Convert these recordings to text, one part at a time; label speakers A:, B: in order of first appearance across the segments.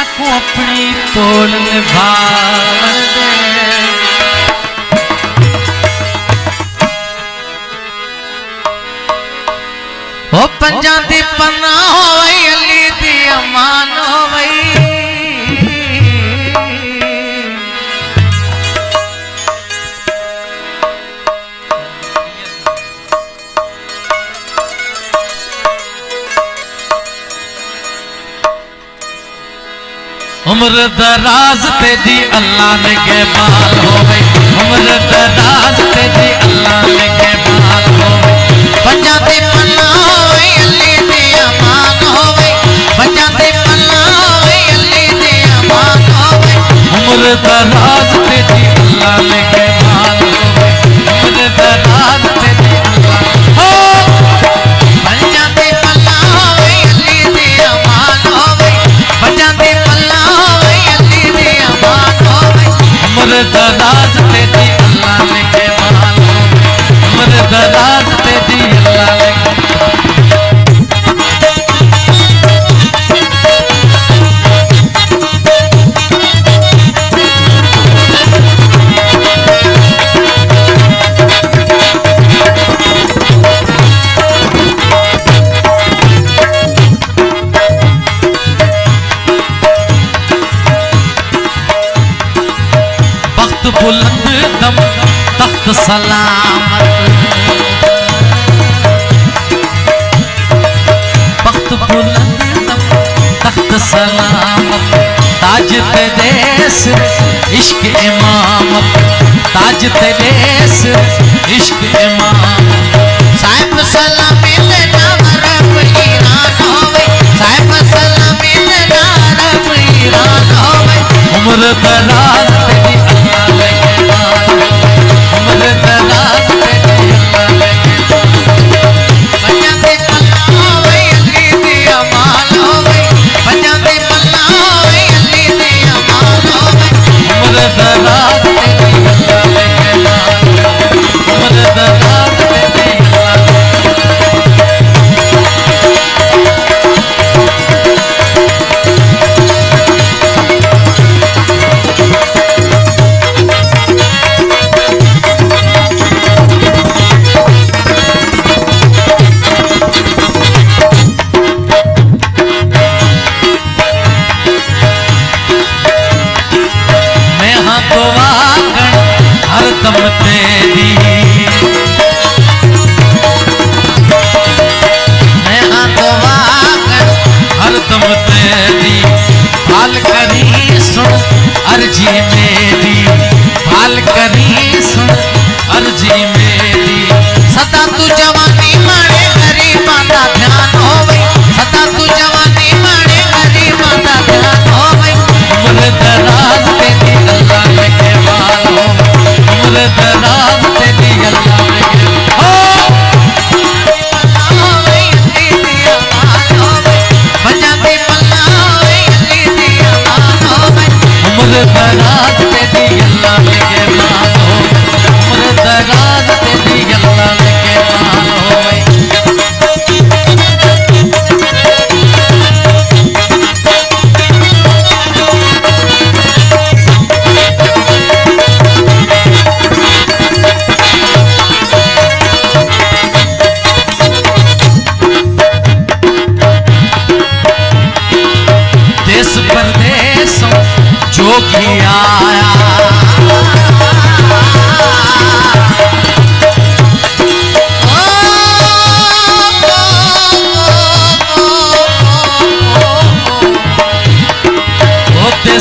A: ਸਕੂ ਆਪਣੀ ਤੋਲ ਨਿਭਾਉਂਦੇ ਉਹ ਪੰਜਾਂ ਦੀ ਪੰਨਾ ਹੋਵੇ ਅਲੀ ਦੀ ਅਮਾਨ ਹੋਵੇ उम्र दराज तेरी अल्लाह ने के बाल हो गई उम्र दराज तेरी अल्लाह ने के बाल हो गई पंजाबी सलामत। वक्त तख्त सलामत। ताज तेस इश्क इमामत। ताज तेस इश्क इमाम साहिब सलामी देना सलामी उम्र दराज होते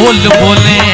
A: बोल बोले।